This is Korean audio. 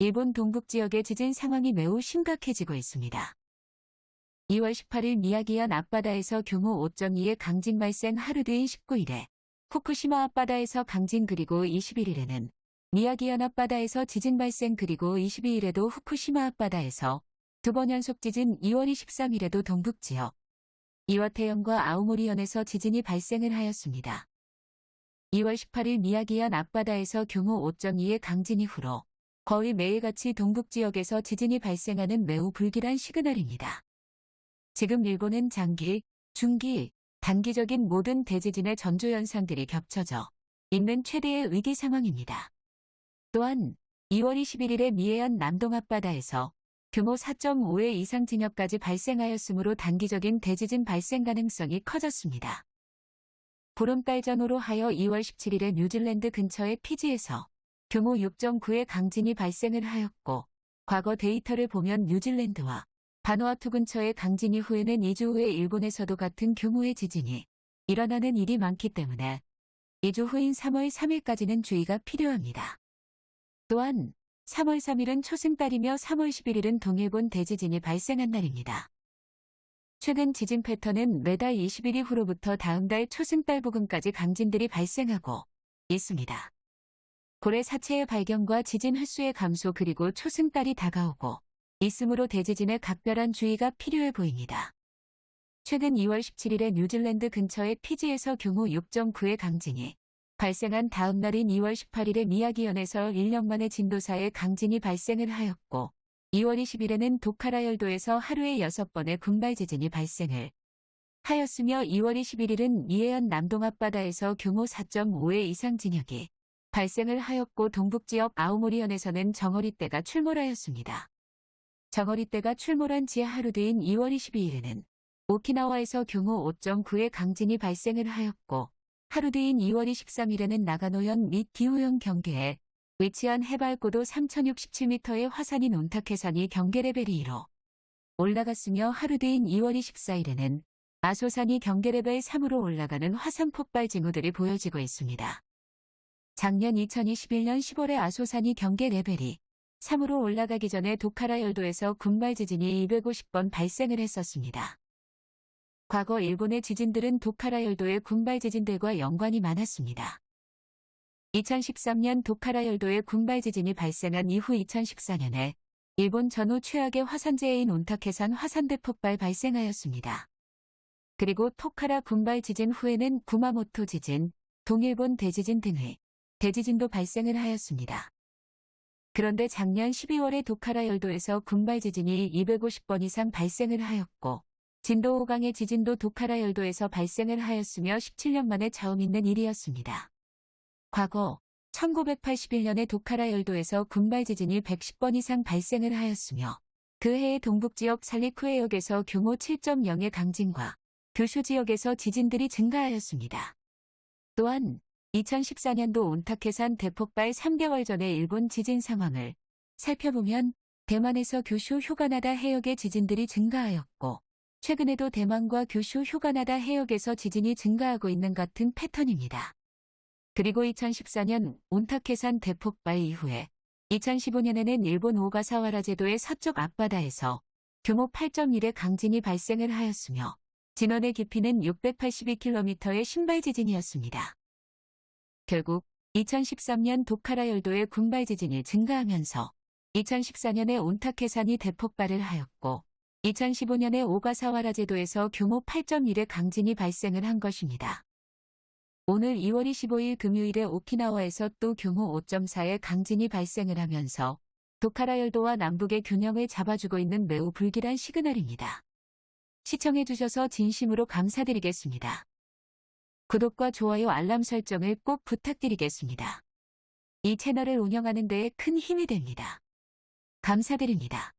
일본 동북 지역의 지진 상황이 매우 심각해지고 있습니다. 2월 18일 미야기현 앞바다에서 규모 5.2의 강진 발생 하루 뒤인 19일에 후쿠시마 앞바다에서 강진 그리고 21일에는 미야기현 앞바다에서 지진 발생 그리고 22일에도 후쿠시마 앞바다에서 두 번 연속 지진 2월 23일에도 동북 지역 이와테현과 아오모리현에서 지진이 발생을 하였습니다. 2월 18일 미야기현 앞바다에서 규모 5.2의 강진 이후로 거의 매일같이 동북 지역에서 지진이 발생하는 매우 불길한 시그널입니다. 지금 일본은 장기, 중기, 단기적인 모든 대지진의 전조 현상들이 겹쳐져 있는 최대의 위기 상황입니다. 또한 2월 21일에 미해현 남동 앞바다에서 규모 4.5의 이상 진역까지 발생하였으므로 단기적인 대지진 발생 가능성이 커졌습니다. 보름달 전후로 하여 2월 17일에 뉴질랜드 근처의 피지에서 규모 6.9의 강진이 발생을 하였고 과거 데이터를 보면 뉴질랜드와 바누아투 근처의 강진 이후에는 2주 후에 일본에서도 같은 규모의 지진이 일어나는 일이 많기 때문에 2주 후인 3월 3일까지는 주의가 필요합니다. 또한 3월 3일은 초승달이며 3월 11일은 동일본 대지진이 발생한 날입니다. 최근 지진 패턴은 매달 20일 이후로부터 다음 달 초승달 부근까지 강진들이 발생하고 있습니다. 고래 사체의 발견과 지진 횟수의 감소 그리고 초승달이 다가오고 있으므로 대지진에 각별한 주의가 필요해 보입니다. 최근 2월 17일에 뉴질랜드 근처의 피지에서 규모 6.9의 강진이 발생한 다음 날인 2월 18일에 미야기현에서 1년 만에 진도사의 강진이 발생을 하였고 2월 20일에는 도카라 열도에서 하루에 6번의 군발 지진이 발생을 하였으며 2월 21일은 미해현 남동 앞바다에서 규모 4.5의 이상 진역이 발생을 하였고 동북지역 아오모리현에서는 정어리떼가 출몰하였습니다. 정어리떼가 출몰한 지 하루 뒤인 2월 22일에는 오키나와에서 규모 5.9의 강진이 발생을 하였고 하루 뒤인 2월 23일에는 나가노현 및 기후현 경계에 위치한 해발고도 3067m의 화산인 온타케산이 경계 레벨이 2로 올라갔으며 하루 뒤인 2월 24일에는 아소산이 경계 레벨 3으로 올라가는 화산 폭발 징후들이 보여지고 있습니다. 작년 2021년 10월에 아소산이 경계 레벨이 3으로 올라가기 전에 도카라 열도에서 군발 지진이 250번 발생을 했었습니다. 과거 일본의 지진들은 도카라 열도의 군발 지진들과 연관이 많았습니다. 2013년 도카라 열도의 군발 지진이 발생한 이후 2014년에 일본 전후 최악의 화산재해인 온타케산 화산대 폭발 발생하였습니다. 그리고 토카라 군발 지진 후에는 구마모토 지진, 동일본 대지진 등의 대지진도 발생을 하였습니다. 그런데 작년 12월에 도카라 열도에서 군발 지진이 250번 이상 발생을 하였고 진도 5강의 지진도 도카라 열도에서 발생을 하였으며 17년 만에 처음 있는 일이었습니다. 과거 1981년에 도카라 열도에서 군발 지진이 110번 이상 발생을 하였으며 그 해의 동북지역 살리쿠해역에서 규모 7.0의 강진과 교슈 지역에서 지진들이 증가하였습니다. 또한 2014년도 온타케산 대폭발 3개월 전의 일본 지진 상황을 살펴보면 대만에서 교슈 휴가나다 해역의 지진들이 증가하였고 최근에도 대만과 교슈 휴가나다 해역에서 지진이 증가하고 있는 같은 패턴입니다. 그리고 2014년 온타케산 대폭발 이후에 2015년에는 일본 오가사와라 제도의 서쪽 앞바다에서 규모 8.1의 강진이 발생을 하였으며 진원의 깊이는 682km의 신발 지진이었습니다. 결국 2013년 도카라 열도의 군발 지진이 증가하면서 2014년에 온타케산이 대폭발을 하였고 2015년에 오가사와라 제도에서 규모 8.1의 강진이 발생을 한 것입니다. 오늘 2월 25일 금요일에 오키나와에서 또 규모 5.4의 강진이 발생을 하면서 도카라 열도와 남북의 균형을 잡아주고 있는 매우 불길한 시그널입니다. 시청해주셔서 진심으로 감사드리겠습니다. 구독과 좋아요 알람 설정을 꼭 부탁드리겠습니다. 이 채널을 운영하는 데에 큰 힘이 됩니다. 감사드립니다.